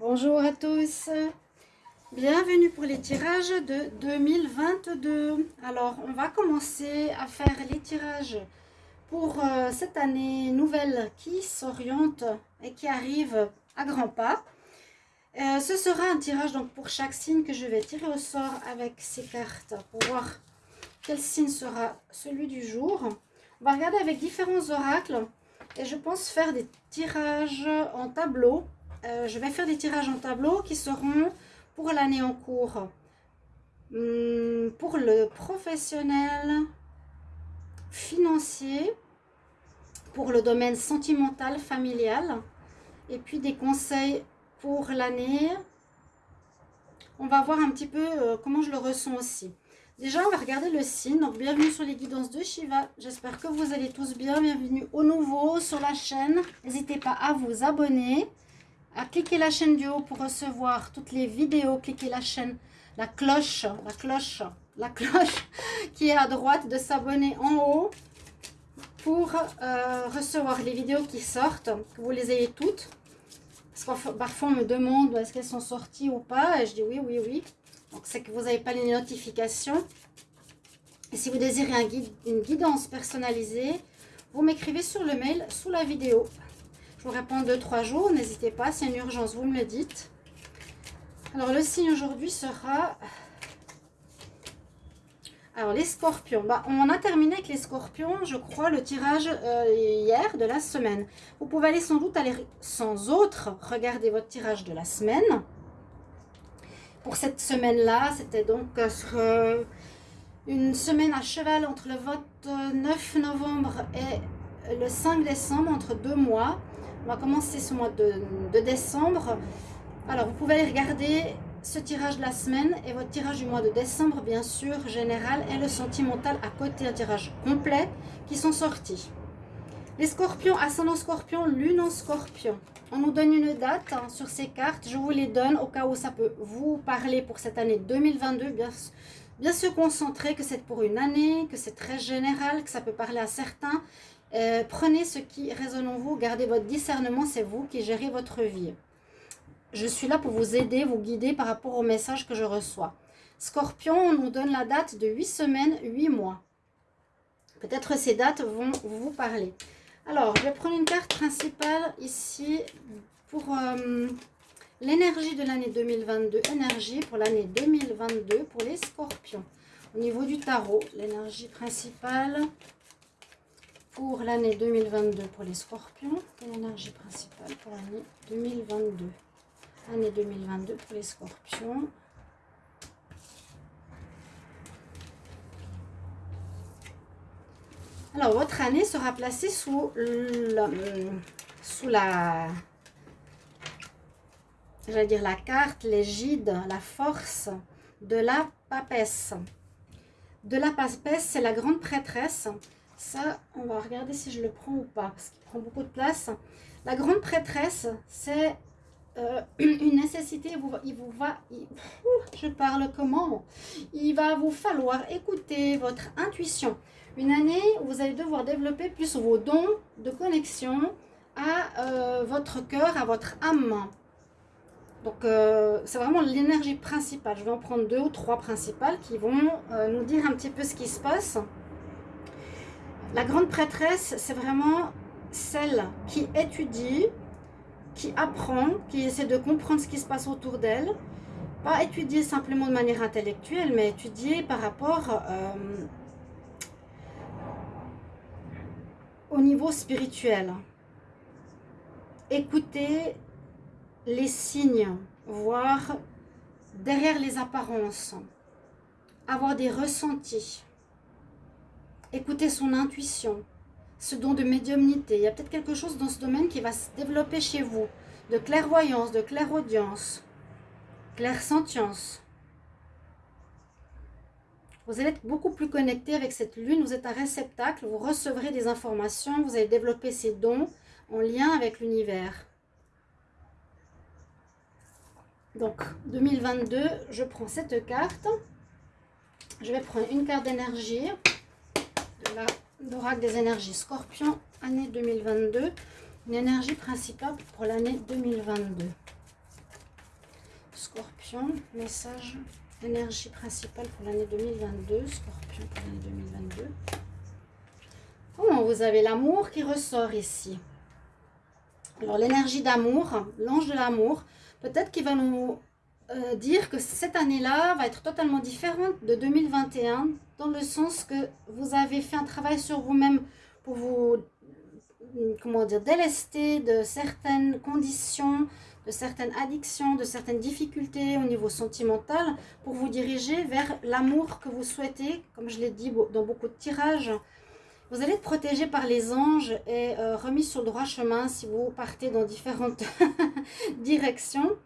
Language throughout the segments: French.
Bonjour à tous, bienvenue pour les tirages de 2022. Alors, on va commencer à faire les tirages pour euh, cette année nouvelle qui s'oriente et qui arrive à grands pas. Euh, ce sera un tirage donc pour chaque signe que je vais tirer au sort avec ces cartes pour voir quel signe sera celui du jour. On va regarder avec différents oracles et je pense faire des tirages en tableau euh, je vais faire des tirages en tableau qui seront pour l'année en cours. Hum, pour le professionnel, financier, pour le domaine sentimental, familial, et puis des conseils pour l'année. On va voir un petit peu euh, comment je le ressens aussi. Déjà, on va regarder le signe. Donc, bienvenue sur les guidances de Shiva. J'espère que vous allez tous bien. Bienvenue au nouveau sur la chaîne. N'hésitez pas à vous abonner à cliquer la chaîne du haut pour recevoir toutes les vidéos. Cliquez la chaîne, la cloche, la cloche, la cloche qui est à droite de s'abonner en haut pour euh, recevoir les vidéos qui sortent, que vous les ayez toutes. Parce que parfois on me demande est-ce qu'elles sont sorties ou pas? Et je dis oui, oui, oui. Donc c'est que vous n'avez pas les notifications. Et si vous désirez un guide, une guidance personnalisée, vous m'écrivez sur le mail sous la vidéo vous répondre 2-3 jours. N'hésitez pas, c'est une urgence, vous me le dites. Alors, le signe aujourd'hui sera... Alors, les scorpions. Bah, on a terminé avec les scorpions, je crois, le tirage euh, hier de la semaine. Vous pouvez aller sans doute aller sans autre regarder votre tirage de la semaine. Pour cette semaine-là, c'était donc euh, une semaine à cheval entre le 29 novembre et le 5 décembre, entre deux mois. On va commencer ce mois de, décembre. Alors, vous pouvez aller regarder ce tirage de la semaine et votre tirage du mois de décembre, bien sûr, général, et le sentimental à côté, un tirage complet qui sont sortis. Les scorpions, ascendant scorpion, lune en scorpion. On nous donne une date hein, sur ces cartes. Je vous les donne au cas où ça peut vous parler pour cette année 2022. Bien, bien se concentrer que c'est pour une année, que c'est très général, que ça peut parler à certains euh, prenez ce qui résonne en vous, gardez votre discernement, c'est vous qui gérez votre vie. Je suis là pour vous aider, vous guider par rapport au message que je reçois. Scorpion, on nous donne la date de 8 semaines, 8 mois. Peut-être ces dates vont vous parler. Alors, je vais prendre une carte principale ici pour euh, l'énergie de l'année 2022. Énergie pour l'année 2022 pour les scorpions. Au niveau du tarot, l'énergie principale pour l'année 2022 pour les scorpions et l'énergie principale pour l'année 2022. Année 2022 pour les scorpions. Alors, votre année sera placée sous, la, la, j'allais dire la carte, l'égide, la force de la papesse. De la papesse, c'est la grande prêtresse ça, on va regarder si je le prends ou pas, parce qu'il prend beaucoup de place. La grande prêtresse, c'est euh, une nécessité. Il vous va, je parle comment? Il va vous falloir écouter votre intuition. Une année où vous allez devoir développer plus vos dons de connexion à euh, votre cœur, à votre âme. Donc, euh, c'est vraiment l'énergie principale. Je vais en prendre deux ou trois principales qui vont nous dire un petit peu ce qui se passe. La grande prêtresse, c'est vraiment celle qui étudie, qui apprend, qui essaie de comprendre ce qui se passe autour d'elle. Pas étudier simplement de manière intellectuelle, mais étudier par rapport euh, au niveau spirituel. Écouter les signes, voir derrière les apparences, avoir des ressentis écouter son intuition, ce don de médiumnité. Il y a peut-être quelque chose dans ce domaine qui va se développer chez vous, de clairvoyance, de clairaudience, clairsentience. Vous allez être beaucoup plus connecté avec cette lune, vous êtes un réceptacle, vous recevrez des informations, vous allez développer ces dons en lien avec l'univers. Donc, 2022, je prends cette carte. Je vais prendre une carte d'énergie l'oracle des énergies scorpion, année 2022. Une énergie principale pour l'année 2022. Scorpion, message, énergie principale pour l'année 2022. Scorpion pour l'année 2022. Oh, vous avez l'amour qui ressort ici? Alors, l'énergie d'amour, l'ange de l'amour, peut-être qu'il va nous euh, dire que cette année-là va être totalement différente de 2021, dans le sens que vous avez fait un travail sur vous-même pour vous, comment dire, délester de certaines conditions, de certaines addictions, de certaines difficultés au niveau sentimental, pour vous diriger vers l'amour que vous souhaitez, comme je l'ai dit dans beaucoup de tirages, vous allez être protégé par les anges et euh, remis sur le droit chemin si vous partez dans différentes directions.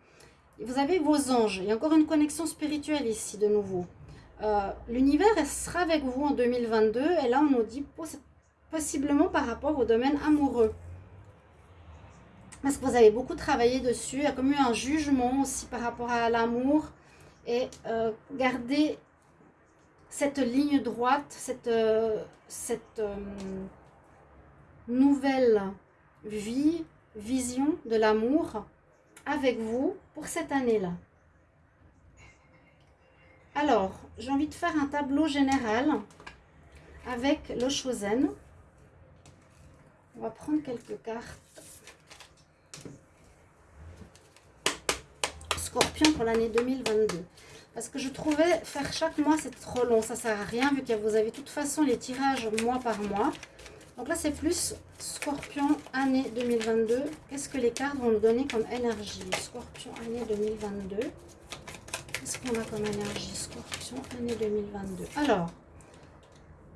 Vous avez vos anges. Il y a encore une connexion spirituelle ici de nouveau. Euh, l'univers sera avec vous en 2022 et là on nous dit possiblement par rapport au domaine amoureux. Parce que vous avez beaucoup travaillé dessus. Il y a comme eu un jugement aussi par rapport à l'amour. Et euh, garder cette ligne droite, cette, euh, euh, nouvelle vie, vision de l'amour avec vous pour cette année-là. Alors, j'ai envie de faire un tableau général avec le Chosen. On va prendre quelques cartes. Scorpion pour l'année 2022. Parce que je trouvais faire chaque mois, c'est trop long. Ça sert à rien vu que vous avez de toute façon les tirages mois par mois. Donc là, c'est plus Scorpion année 2022. Qu'est-ce que les cartes vont nous donner comme énergie? Scorpion année 2022. Qu'on a comme énergie Scorpion année 2022. Alors,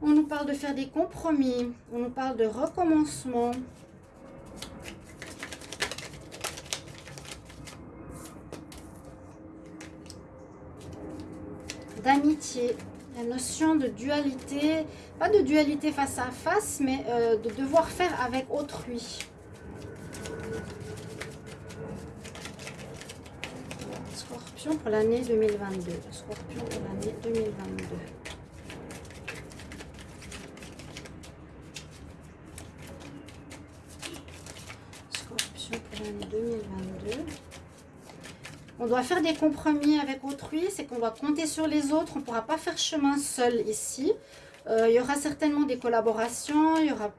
on nous parle de faire des compromis. On nous parle de recommencement. d'amitié, la notion de dualité, pas de dualité face à face, mais euh, de devoir faire avec autrui. Pour l'année 2022. Scorpion pour l'année 2022. Scorpion pour l'année 2022. On doit faire des compromis avec autrui, c'est qu'on va compter sur les autres. On ne pourra pas faire chemin seul ici. Euh, il y aura certainement des collaborations, il y aura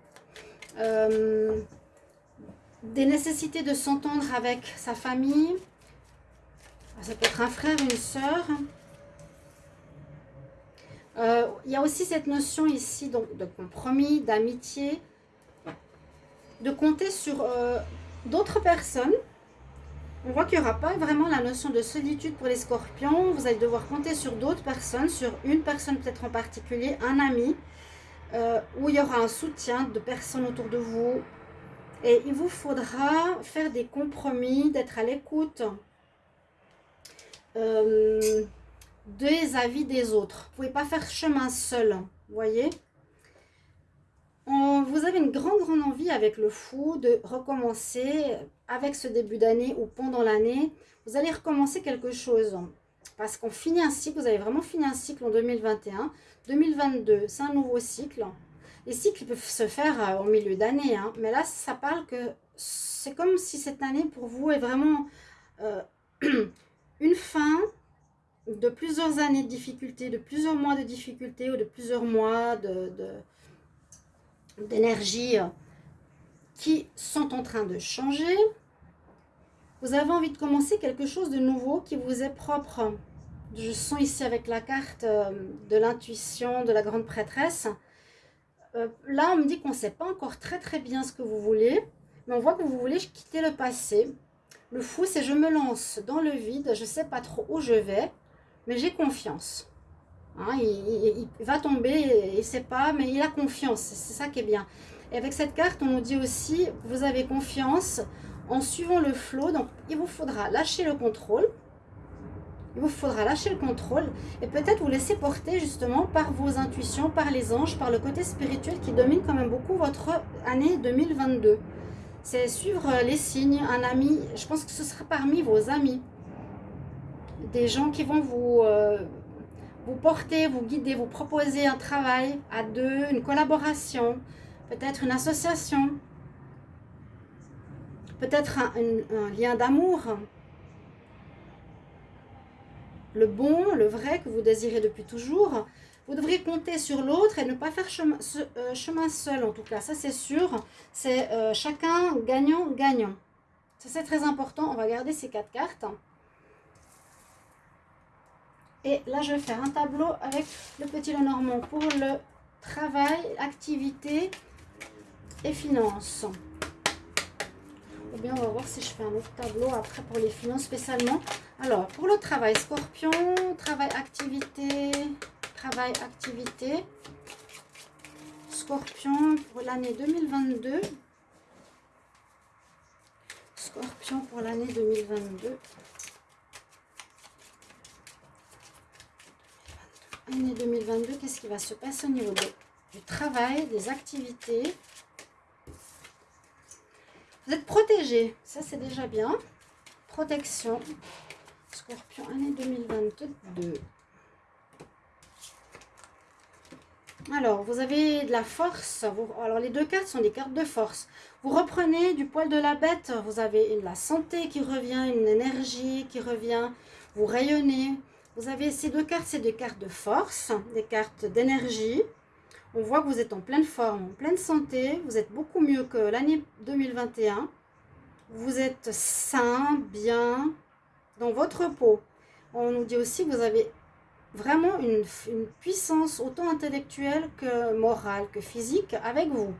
euh, des nécessités de s'entendre avec sa famille. Ça peut être un frère, une sœur. Euh, il y a aussi cette notion ici donc, de compromis, d'amitié, de compter sur d'autres personnes on voit qu'il n'y aura pas vraiment la notion de solitude pour les scorpions. Vous allez devoir compter sur d'autres personnes, sur une personne peut-être en particulier, un ami, euh, où il y aura un soutien de personnes autour de vous. Et il vous faudra faire des compromis, d'être à l'écoute euh, des avis des autres. Vous ne pouvez pas faire chemin seul, vous voyez? Vous avez une grande, grande envie avec le fou de recommencer avec ce début d'année ou pendant l'année. Vous allez recommencer quelque chose parce qu'on finit un cycle, vous avez vraiment fini un cycle en 2021. 2022, c'est un nouveau cycle. Les cycles peuvent se faire au milieu d'année, hein. mais là, ça parle que c'est comme si cette année pour vous est vraiment euh, une fin de plusieurs années de difficultés, de plusieurs mois de difficultés ou de plusieurs mois d'énergie euh, qui sont en train de changer. Vous avez envie de commencer quelque chose de nouveau qui vous est propre. Je sens ici avec la carte euh, de l'intuition de la grande prêtresse. Euh, là, on me dit qu'on ne sait pas encore très très bien ce que vous voulez, mais on voit que vous voulez quitter le passé. Le fou, c'est je me lance dans le vide, je ne sais pas trop où je vais, mais j'ai confiance. Hein, il, va tomber, il ne sait pas, mais il a confiance. C'est ça qui est bien. Et avec cette carte, on nous dit aussi, vous avez confiance en suivant le flot. Donc, il vous faudra lâcher le contrôle. Il vous faudra lâcher le contrôle et peut-être vous laisser porter justement par vos intuitions, par les anges, par le côté spirituel qui domine quand même beaucoup votre année 2022. C'est suivre les signes, un ami, je pense que ce sera parmi vos amis. Des gens qui vont vous... Euh, vous porter, vous guider, vous proposer un travail à deux, une collaboration, peut-être une association, peut-être un, lien d'amour. le bon, le vrai que vous désirez depuis toujours. Vous devrez compter sur l'autre et ne pas faire chemin, euh, chemin, seul en tout cas, ça c'est sûr. C'est euh, chacun gagnant-gagnant. Ça c'est très important, on va garder ces quatre cartes. Et là je vais faire un tableau avec le petit Lenormand pour le travail, activité et finances. Ou bien on va voir si je fais un autre tableau après pour les finances spécialement. Alors pour le travail, scorpion, travail, activité, travail, activité. Scorpion pour l'année 2022. Scorpion pour l'année 2022. Année 2022, qu'est-ce qui va se passer au niveau du travail, des activités? Vous êtes protégé, ça c'est déjà bien. Protection. Scorpion, année 2022. Alors, vous avez de la force. alors, les deux cartes sont des cartes de force. Vous reprenez du poil de la bête. Vous avez la santé qui revient, une énergie qui revient. Vous rayonnez. Vous avez ces deux cartes, c'est des cartes de force, des cartes d'énergie. On voit que vous êtes en pleine forme, en pleine santé. Vous êtes beaucoup mieux que l'année 2021. Vous êtes sain, bien, dans votre peau. On nous dit aussi que vous avez vraiment une, puissance autant intellectuelle que morale, que physique avec vous.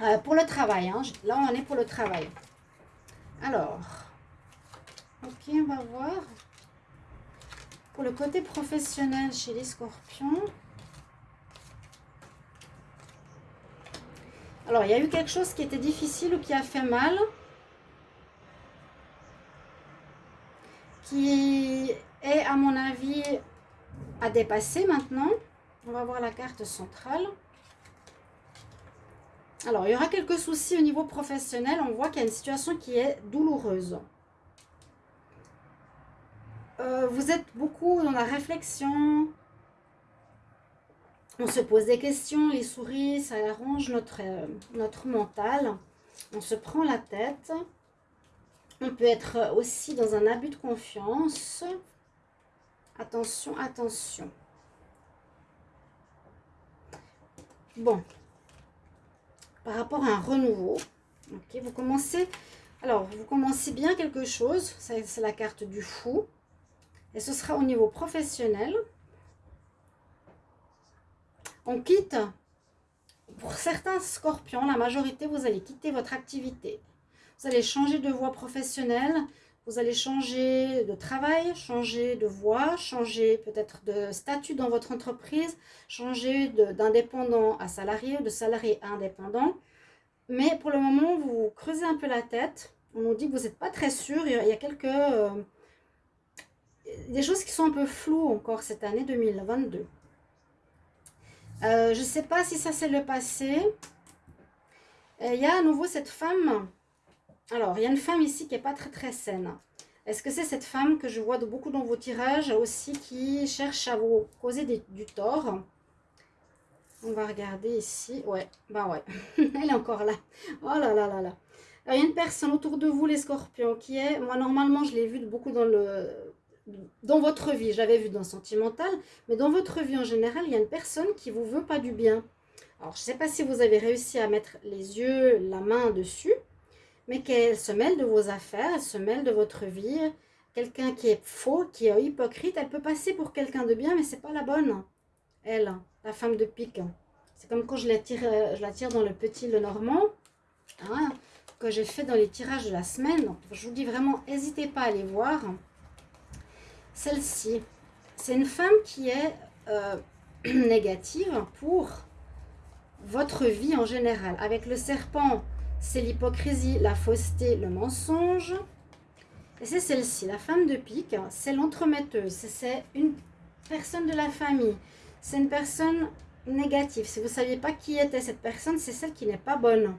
Euh, pour le travail, hein. là on est pour le travail. Alors, ok, on va voir. Pour le côté professionnel chez les scorpions. Alors, il y a eu quelque chose qui était difficile ou qui a fait mal. Qui et à mon avis à dépasser maintenant. On va voir la carte centrale. Alors, il y aura quelques soucis au niveau professionnel. On voit qu'il y a une situation qui est douloureuse. Euh, vous êtes beaucoup dans la réflexion. On se pose des questions, les souris, ça arrange notre, euh, notre mental. On se prend la tête. On peut être aussi dans un abus de confiance. Attention, attention. Bon. Par rapport à un renouveau, ok, vous commencez... Alors, vous commencez bien quelque chose. C'est la carte du fou. Et ce sera au niveau professionnel. On quitte, pour certains scorpions, la majorité, vous allez quitter votre activité. Vous allez changer de voie professionnelle. Vous allez changer de travail, changer de voie, changer peut-être de statut dans votre entreprise, changer d'indépendant à salarié de salarié à indépendant. Mais pour le moment, vous creusez un peu la tête. On nous dit que vous n'êtes pas très sûr. Il y a quelques... Euh, des choses qui sont un peu floues encore cette année 2022. Euh, je ne sais pas si ça c'est le passé. Euh, il y a à nouveau cette femme alors, il y a une femme ici qui n'est pas très très saine. Est-ce que c'est cette femme que je vois de beaucoup dans vos tirages aussi qui cherche à vous causer du tort? On va regarder ici. Ouais, bah ouais, elle est encore là. Oh là là là là. Il y a une personne autour de vous, les scorpions, qui est... Moi, normalement, je l'ai vu beaucoup dans le dans votre vie, j'avais vu dans Sentimental, mais dans votre vie en général, il y a une personne qui vous veut pas du bien. Alors, je ne sais pas si vous avez réussi à mettre les yeux, la main dessus, mais qu'elle se mêle de vos affaires, elle se mêle de votre vie? Quelqu'un qui est faux, qui est hypocrite, elle peut passer pour quelqu'un de bien, mais c'est pas la bonne. Elle, la femme de pique. C'est comme quand je la tire, je la tire dans le petit le normand, hein, que j'ai fait dans les tirages de la semaine. je vous dis vraiment, n'hésitez pas à aller voir. Celle-ci, c'est une femme qui est euh, négative pour votre vie en général. Avec le serpent, c'est l'hypocrisie, la fausseté, le mensonge. Et c'est celle-ci, la femme de pique, c'est l'entremetteuse, c'est une personne de la famille, c'est une personne négative. Si vous ne saviez pas qui était cette personne, c'est celle qui n'est pas bonne.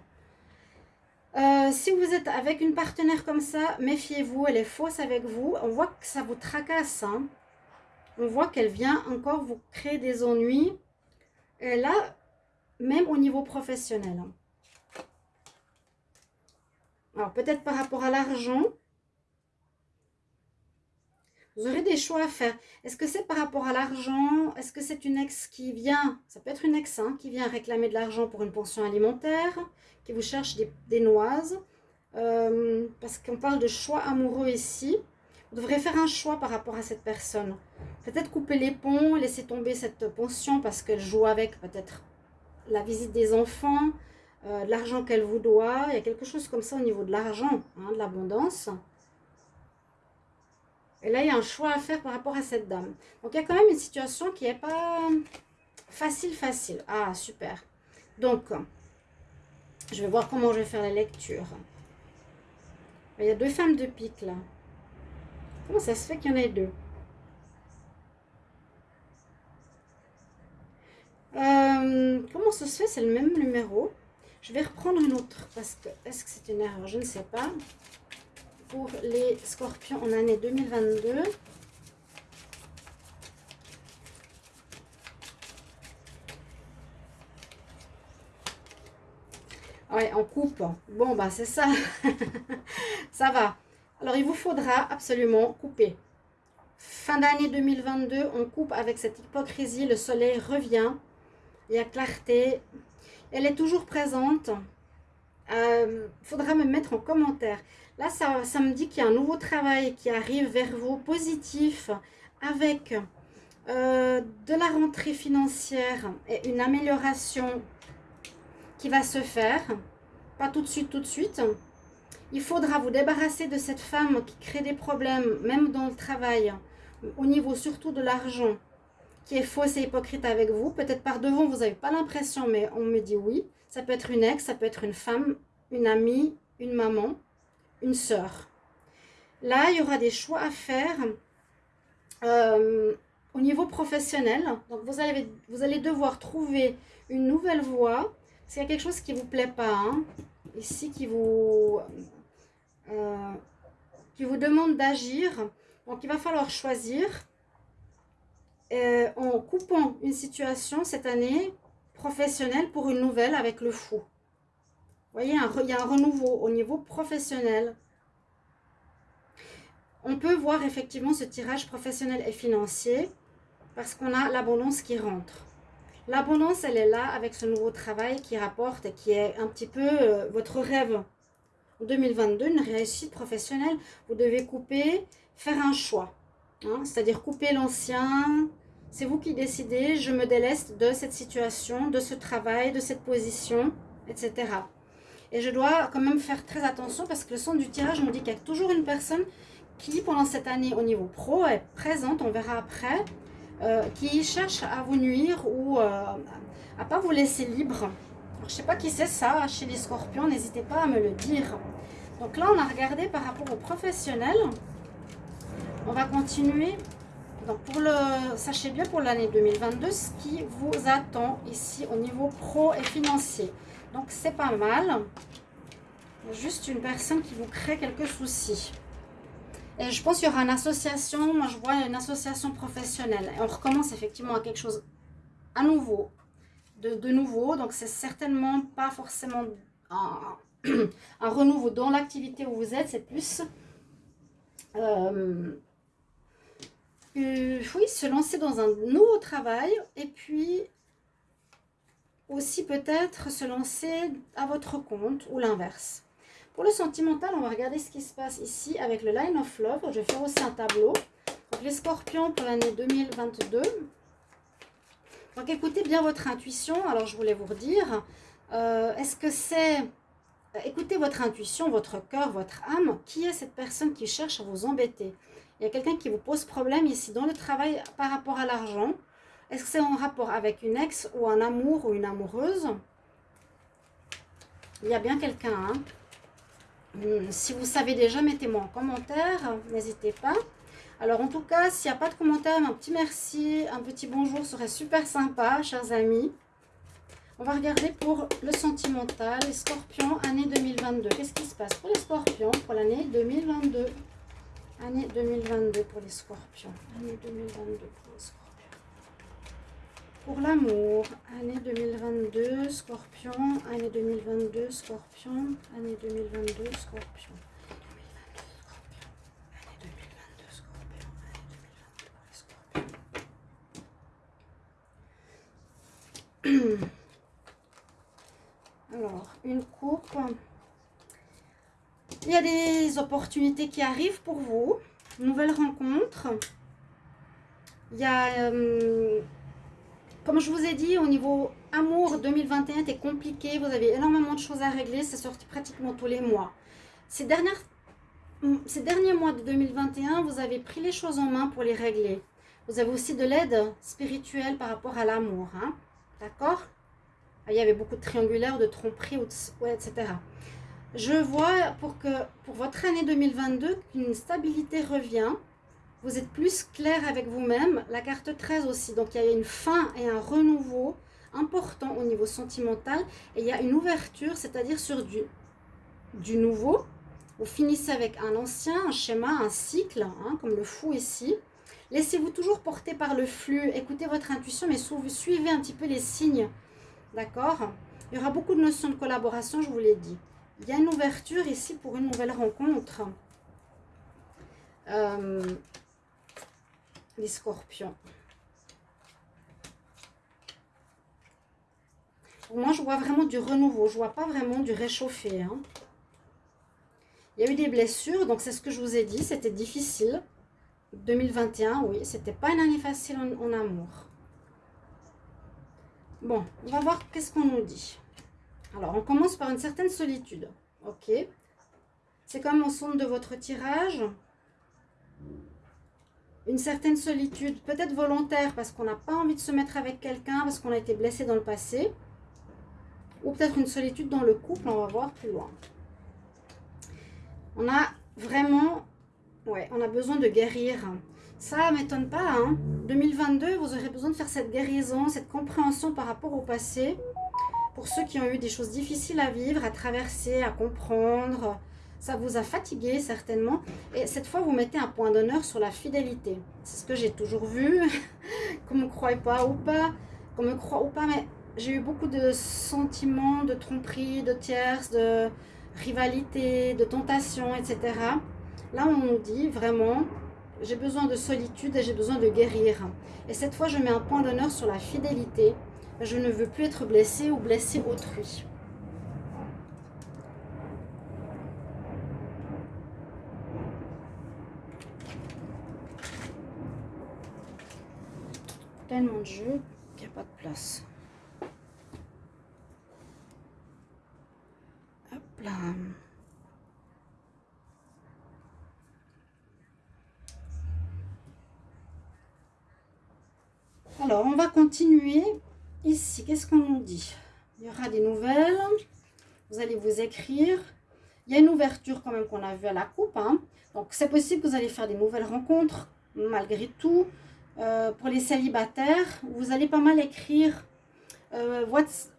Euh, si vous êtes avec une partenaire comme ça, méfiez-vous, elle est fausse avec vous. On voit que ça vous tracasse. Hein. On voit qu'elle vient encore vous créer des ennuis. Et là, même au niveau professionnel. Hein. Alors, peut-être par rapport à l'argent. Vous aurez des choix à faire. Est-ce que c'est par rapport à l'argent? Est-ce que c'est une ex qui vient, ça peut être une ex, hein, qui vient réclamer de l'argent pour une pension alimentaire, qui vous cherche des, noises euh, Parce qu'on parle de choix amoureux ici. Vous devrez faire un choix par rapport à cette personne. Peut-être couper les ponts, laisser tomber cette pension parce qu'elle joue avec peut-être la visite des enfants, euh, l'argent qu'elle vous doit. Il y a quelque chose comme ça au niveau de l'argent, hein, de l'abondance. Et là, il y a un choix à faire par rapport à cette dame. Donc, il y a quand même une situation qui n'est pas facile, facile. Ah, super. Donc, je vais voir comment je vais faire la lecture. Il y a deux femmes de pique, là. Comment ça se fait qu'il y en ait deux? Euh, Comment ça se fait? C'est le même numéro. Je vais reprendre une autre parce que est-ce que c'est une erreur? Je ne sais pas pour les scorpions en année 2022. Ouais, en coupe. Bon, bah c'est ça. ça va. Alors, il vous faudra absolument couper. Fin d'année 2022, on coupe avec cette hypocrisie. Le soleil revient. Il y a clarté. Elle est toujours présente. Il euh, faudra me mettre en commentaire. Là, ça, ça me dit qu'il y a un nouveau travail qui arrive vers vous, positif, avec euh, de la rentrée financière et une amélioration qui va se faire. Pas tout de suite, tout de suite. Il faudra vous débarrasser de cette femme qui crée des problèmes, même dans le travail, au niveau surtout de l'argent, qui est fausse et hypocrite avec vous. Peut-être par devant, vous n'avez pas l'impression, mais on me dit oui. Ça peut être une ex, ça peut être une femme, une amie, une maman une sœur. Là, il y aura des choix à faire euh, au niveau professionnel. Donc, vous allez, vous allez devoir trouver une nouvelle voie. S'il y a quelque chose qui ne vous plaît pas, hein, ici, qui vous, euh, qui vous demande d'agir, donc il va falloir choisir euh, en coupant une situation cette année professionnelle pour une nouvelle avec le fou voyez, il y a un renouveau au niveau professionnel. On peut voir effectivement ce tirage professionnel et financier parce qu'on a l'abondance qui rentre. L'abondance, elle est là avec ce nouveau travail qui rapporte et qui est un petit peu euh, votre rêve. En 2022, une réussite professionnelle, vous devez couper, faire un choix. Hein, c'est-à-dire couper l'ancien, c'est vous qui décidez, je me déleste de cette situation, de ce travail, de cette position, etc. Et je dois quand même faire très attention parce que le son du tirage me dit qu'il y a toujours une personne qui, pendant cette année au niveau pro, est présente, on verra après, euh, qui cherche à vous nuire ou euh, à pas vous laisser libre. je ne sais pas qui c'est ça chez les scorpions, n'hésitez pas à me le dire. Donc là, on a regardé par rapport aux professionnels. On va continuer. Donc pour le, sachez bien pour l'année 2022 ce qui vous attend ici au niveau pro et financier. Donc, c'est pas mal. Juste une personne qui vous crée quelques soucis. Et je pense qu'il y aura une association. Moi, je vois une association professionnelle. Et on recommence effectivement à quelque chose à nouveau. De, nouveau. Donc, c'est certainement pas forcément un, renouveau dans l'activité où vous êtes. C'est plus... Euh, euh, oui, se lancer dans un nouveau travail et puis aussi peut-être se lancer à votre compte ou l'inverse. Pour le sentimental, on va regarder ce qui se passe ici avec le Line of Love. Je vais faire aussi un tableau. Les scorpions pour l'année 2022. Donc écoutez bien votre intuition. Alors je voulais vous redire, euh, est-ce que c'est... Écoutez votre intuition, votre cœur, votre âme. Qui est cette personne qui cherche à vous embêter? Il y a quelqu'un qui vous pose problème ici dans le travail par rapport à l'argent. Est-ce que c'est en rapport avec une ex ou un amour ou une amoureuse? Il y a bien quelqu'un. Hein. Hmm, si vous savez déjà, mettez-moi en commentaire. N'hésitez pas. Alors en tout cas, s'il n'y a pas de commentaire, un petit merci, un petit bonjour serait super sympa, chers amis. On va regarder pour le sentimental, les scorpions, année 2022. Qu'est-ce qui se passe pour les scorpions pour l'année 2022 Année 2022 pour les scorpions. Année 2022 pour les scorpions. Pour l'amour, année 2022, scorpion, année 2022, scorpion, année 2022, scorpion. Alors, une coupe il y a des opportunités qui arrivent pour vous. Nouvelles rencontres. Il y a, euh, comme je vous ai dit, au niveau amour, 2021 était compliqué. Vous avez énormément de choses à régler. C'est sorti pratiquement tous les mois. Ces, dernières, ces derniers mois de 2021, vous avez pris les choses en main pour les régler. Vous avez aussi de l'aide spirituelle par rapport à l'amour. Hein. D'accord? Il y avait beaucoup de triangulaires, de tromperies, etc. Je vois pour, que, pour votre année 2022 qu'une stabilité revient. Vous êtes plus clair avec vous-même. La carte 13 aussi. Donc, il y a une fin et un renouveau important au niveau sentimental. Et il y a une ouverture, c'est-à-dire sur du, du nouveau. Vous finissez avec un ancien, un schéma, un cycle, hein, comme le fou ici. Laissez-vous toujours porter par le flux. Écoutez votre intuition, mais suivez un petit peu les signes. D'accord? Il y aura beaucoup de notions de collaboration, je vous l'ai dit. Il y a une ouverture ici pour une nouvelle rencontre. Euh, les scorpions. moi, je vois vraiment du renouveau. Je vois pas vraiment du réchauffé. Hein. Il y a eu des blessures, donc c'est ce que je vous ai dit. C'était difficile. 2021, oui, c'était pas une année facile en amour. Bon, on va voir qu'est-ce qu'on nous dit. Alors, on commence par une certaine solitude. Ok. C'est comme au son de votre tirage. Une certaine solitude, peut-être volontaire, parce qu'on n'a pas envie de se mettre avec quelqu'un, parce qu'on a été blessé dans le passé. Ou peut-être une solitude dans le couple, on va voir plus loin. On a vraiment... Ouais, on a besoin de guérir. Ça m'étonne pas. Hein. 2022, vous aurez besoin de faire cette guérison, cette compréhension par rapport au passé pour ceux qui ont eu des choses difficiles à vivre, à traverser, à comprendre, ça vous a fatigué certainement. Et cette fois, vous mettez un point d'honneur sur la fidélité. C'est ce que j'ai toujours vu, qu'on me croit pas ou pas, qu'on me croit ou pas, mais j'ai eu beaucoup de sentiments de tromperie, de tierces, de rivalité, de tentation, etc. Là, on nous dit vraiment, j'ai besoin de solitude et j'ai besoin de guérir. Et cette fois, je mets un point d'honneur sur la fidélité je ne veux plus être blessée ou blesser autrui. Tellement de jeux qu'il n'y a pas de place. Hop là. Alors, on va continuer Ici, qu'est-ce qu'on nous dit? Il y aura des nouvelles. Vous allez vous écrire. Il y a une ouverture quand même qu'on a vue à la coupe. Hein. Donc, c'est possible que vous allez faire des nouvelles rencontres, malgré tout. Euh, pour les célibataires, vous allez pas mal écrire euh,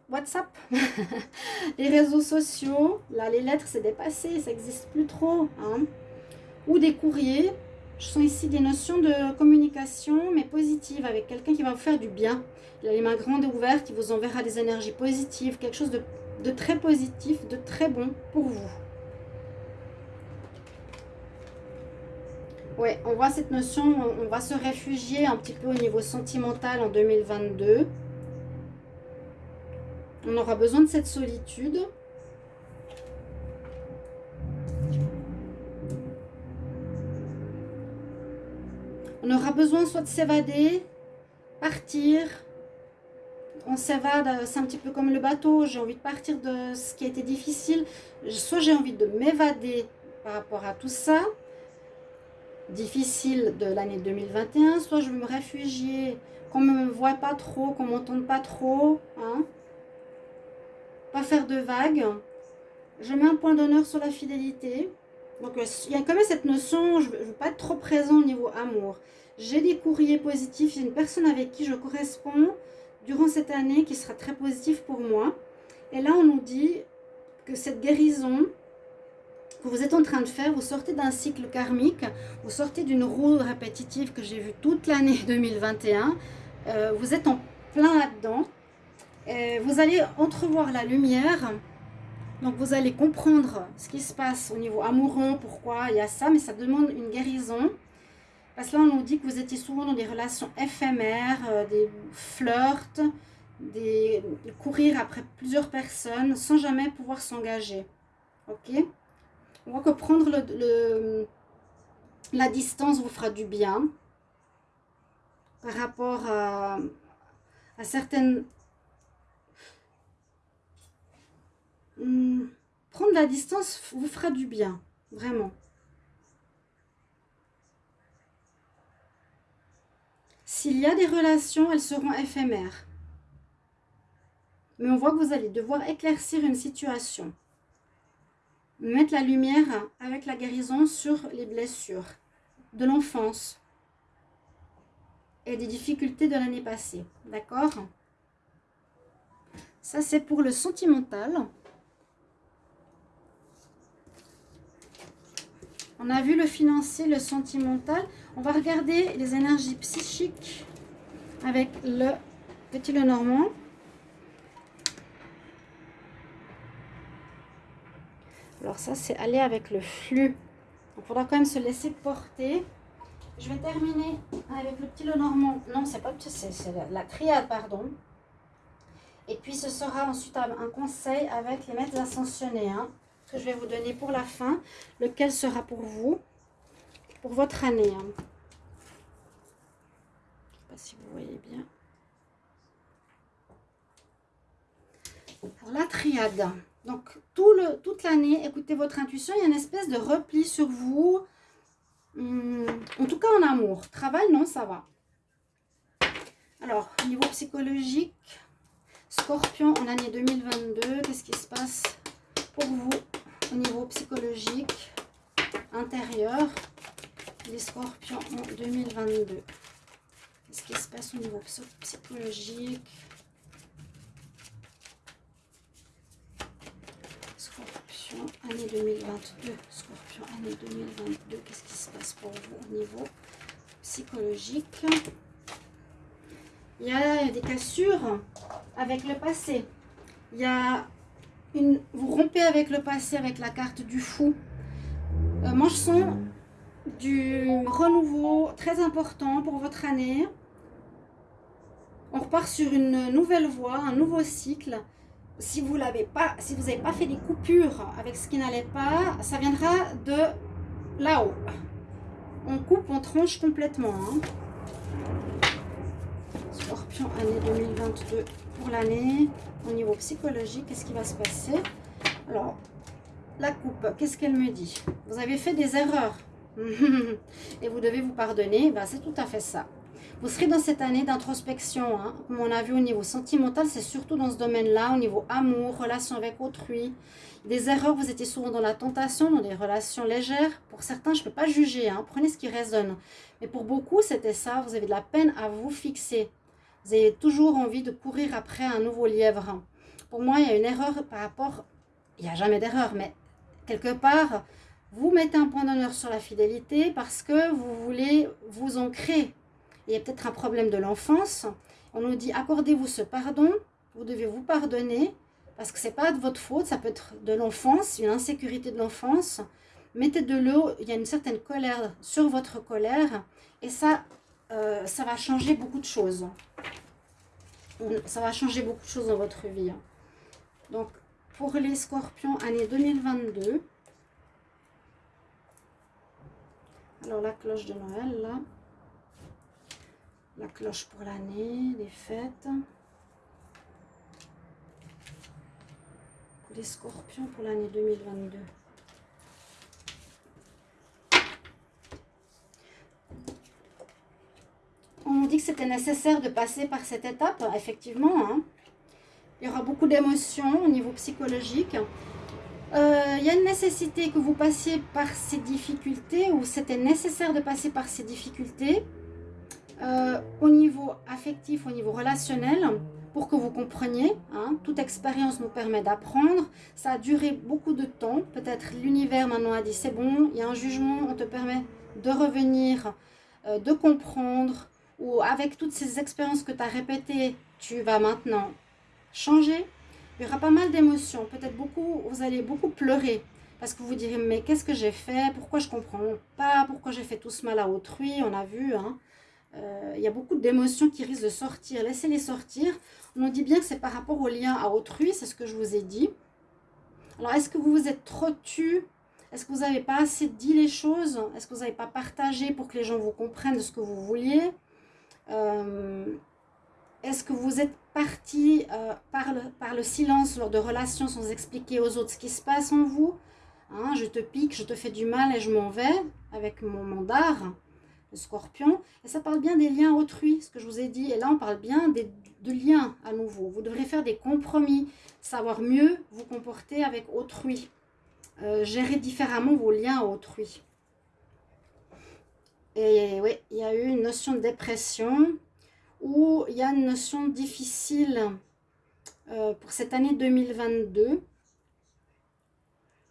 WhatsApp, les réseaux sociaux. Là, les lettres, c'est dépassé, ça n'existe plus trop. Hein. Ou des courriers. Je sens ici des notions de communication, mais positive, avec quelqu'un qui va vous faire du bien. Il a les mains grandes et ouvertes, il vous enverra des énergies positives, quelque chose de, très positif, de très bon pour vous. Oui, on voit cette notion, on va se réfugier un petit peu au niveau sentimental en 2022. On aura besoin de cette solitude. Aura besoin soit de s'évader, partir. On s'évade, c'est un petit peu comme le bateau. J'ai envie de partir de ce qui a été difficile. Soit j'ai envie de m'évader par rapport à tout ça, difficile de l'année 2021. Soit je veux me réfugier, qu'on ne me voit pas trop, qu'on ne m'entende pas trop. Hein. Pas faire de vagues. Je mets un point d'honneur sur la fidélité. Donc, euh, il y a quand même cette notion, je ne veux pas être trop présent au niveau amour. J'ai des courriers positifs, j'ai une personne avec qui je corresponds durant cette année qui sera très positive pour moi. Et là, on nous dit que cette guérison que vous êtes en train de faire, vous sortez d'un cycle karmique, vous sortez d'une roue répétitive que j'ai vue toute l'année 2021. Euh, vous êtes en plein là-dedans. Vous allez entrevoir la lumière donc vous allez comprendre ce qui se passe au niveau amoureux, pourquoi il y a ça, mais ça demande une guérison. Parce que là, on nous dit que vous étiez souvent dans des relations éphémères, euh, des flirts, des, courir après plusieurs personnes sans jamais pouvoir s'engager. Ok? On voit que prendre le, la distance vous fera du bien par rapport à, à certaines... Hmm, prendre la distance vous fera du bien, vraiment. S'il y a des relations, elles seront éphémères. Mais on voit que vous allez devoir éclaircir une situation. Mettre la lumière avec la guérison sur les blessures de l'enfance et des difficultés de l'année passée. D'accord? Ça, c'est pour le sentimental. On a vu le financier, le sentimental. On va regarder les énergies psychiques avec le petit le normand. Alors ça, c'est aller avec le flux. Il faudra quand même se laisser porter. Je vais terminer avec le petit le normand. Non, c'est pas c'est la, triade, pardon. Et puis ce sera ensuite un, conseil avec les maîtres ascensionnés. Hein que je vais vous donner pour la fin, lequel sera pour vous, pour votre année. Hein. Je ne sais pas si vous voyez bien. Pour la triade. Donc, tout le, toute l'année, écoutez votre intuition. Il y a une espèce de repli sur vous. Hmm, en tout cas, en amour. Travail, non, ça va. Alors, niveau psychologique, Scorpion en année 2022, qu'est-ce qui se passe pour vous? Au niveau psychologique intérieur les scorpions en 2022 Qu'est-ce qui se passe au niveau psychologique? Scorpion, année 2022. Scorpion, année 2022. Qu'est-ce qui se passe pour vous au niveau psychologique? Il y a des cassures avec le passé. Il y a vous rompez avec le passé avec la carte du fou. Euh, sens du renouveau très important pour votre année. On repart sur une nouvelle voie, un nouveau cycle. Si vous n'avez pas fait des coupures avec ce qui n'allait pas, ça viendra de là-haut. On coupe, on tranche complètement. Hein. Scorpion, année 2022 pour l'année. Au niveau psychologique, qu'est-ce qui va se passer? Alors, la coupe, qu'est-ce qu'elle me dit? Vous avez fait des erreurs et vous devez vous pardonner. Ben, c'est tout à fait ça. Vous serez dans cette année d'introspection. Hein. Comme on a vu au niveau sentimental, c'est surtout dans ce domaine-là, au niveau amour, relation avec autrui. Des erreurs, vous étiez souvent dans la tentation, dans des relations légères. Pour certains, je ne peux pas juger. Hein. Prenez ce qui résonne. Mais pour beaucoup, c'était ça. Vous avez de la peine à vous fixer. Vous avez toujours envie de courir après un nouveau lièvre. Pour moi, il y a une erreur par rapport... Il n'y a jamais d'erreur, mais quelque part, vous mettez un point d'honneur sur la fidélité parce que vous voulez vous ancrer. Il y a peut-être un problème de l'enfance. On nous dit, accordez-vous ce pardon, vous devez vous pardonner, parce que ce n'est pas de votre faute, ça peut être de l'enfance, une insécurité de l'enfance. Mettez de l'eau, il y a une certaine colère sur votre colère, et ça, euh, ça va changer beaucoup de choses. Ça va changer beaucoup de choses dans votre vie. Hein. Donc, pour les scorpions, année 2022. Alors, la cloche de Noël, là. La cloche pour l'année, les fêtes. les scorpions pour l'année 2022. on dit que c'était nécessaire de passer par cette étape, effectivement. Hein. Il y aura beaucoup d'émotions au niveau psychologique. Euh, il y a une nécessité que vous passiez par ces difficultés, ou c'était nécessaire de passer par ces difficultés euh, au niveau affectif, au niveau relationnel, pour que vous compreniez. Hein. Toute expérience nous permet d'apprendre. Ça a duré beaucoup de temps. Peut-être l'univers maintenant a dit c'est bon, il y a un jugement, on te permet de revenir, euh, de comprendre, ou avec toutes ces expériences que tu as répétées, tu vas maintenant changer, il y aura pas mal d'émotions. Peut-être beaucoup, vous allez beaucoup pleurer. Parce que vous direz, mais qu'est-ce que j'ai fait? Pourquoi je comprends pas? Pourquoi j'ai fait tout ce mal à autrui? On a vu, hein Euh, il y a beaucoup d'émotions qui risquent de sortir. Laissez-les sortir. On nous dit bien que c'est par rapport au lien à autrui, c'est ce que je vous ai dit. Alors, est-ce que vous vous êtes trop tu? Est-ce que vous n'avez pas assez dit les choses? Est-ce que vous n'avez pas partagé pour que les gens vous comprennent ce que vous vouliez? Euh, Est-ce que vous êtes parti euh, par, le, silence lors de relations sans expliquer aux autres ce qui se passe en vous hein, Je te pique, je te fais du mal et je m'en vais avec mon mandar le scorpion. Et ça parle bien des liens autrui, ce que je vous ai dit. Et là, on parle bien de liens à nouveau. Vous devrez faire des compromis, savoir mieux vous comporter avec autrui. Euh, gérer différemment vos liens autrui. Et oui, il y a eu une notion de dépression ou il y a une notion difficile euh, pour cette année 2022.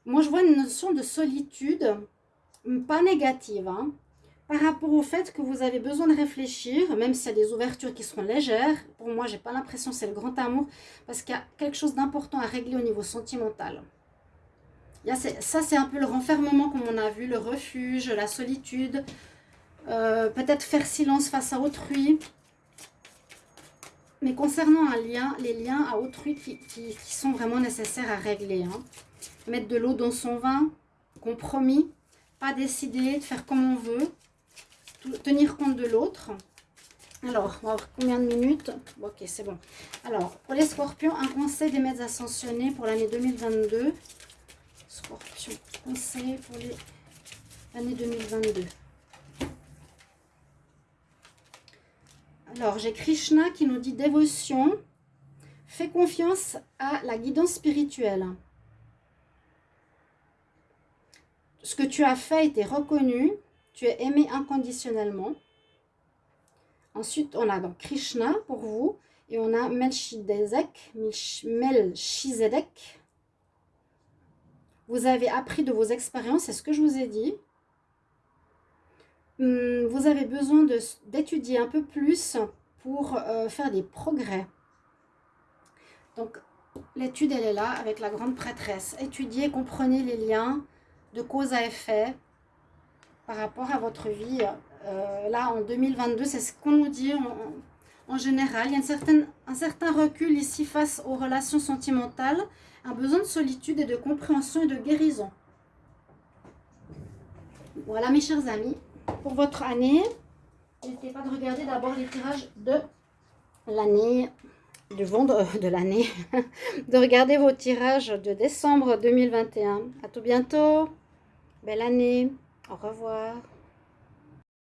Moi, je vois une notion de solitude, pas négative, hein, par rapport au fait que vous avez besoin de réfléchir, même s'il y a des ouvertures qui seront légères, pour moi, j'ai pas l'impression que c'est le grand amour, parce qu'il y a quelque chose d'important à régler au niveau sentimental. ça, c'est un peu le renfermement, comme on a vu, le refuge, la solitude, euh, peut-être faire silence face à autrui. Mais concernant un lien, les liens à autrui qui, sont vraiment nécessaires à régler. Hein. Mettre de l'eau dans son vin, compromis, pas décider de faire comme on veut, tenir compte de l'autre. Alors, on va voir combien de minutes? Ok, c'est bon. Alors, pour les scorpions, un conseil des maîtres ascensionnés pour l'année 2022. Scorpion, conseil pour l'année 2022. Alors, j'ai Krishna qui nous dit dévotion. Fais confiance à la guidance spirituelle. Ce que tu as fait était reconnu tu es aimé inconditionnellement. Ensuite, on a donc Krishna pour vous. Et on a Melchizedek. Melchizedek. Vous avez appris de vos expériences, c'est ce que je vous ai dit. Hmm, vous avez besoin d'étudier un peu plus pour euh, faire des progrès. Donc, l'étude, elle est là avec la grande prêtresse. Étudiez, comprenez les liens de cause à effet, par rapport à votre vie. Euh, là, en 2022, c'est ce qu'on nous dit en, général. Il y a un certain recul ici face aux relations sentimentales, un besoin de solitude et de compréhension et de guérison. Voilà mes chers amis, pour votre année, n'hésitez pas de regarder d'abord les tirages de l'année, du vendre de l'année, de regarder vos tirages de décembre 2021. À tout bientôt, belle année. Au revoir.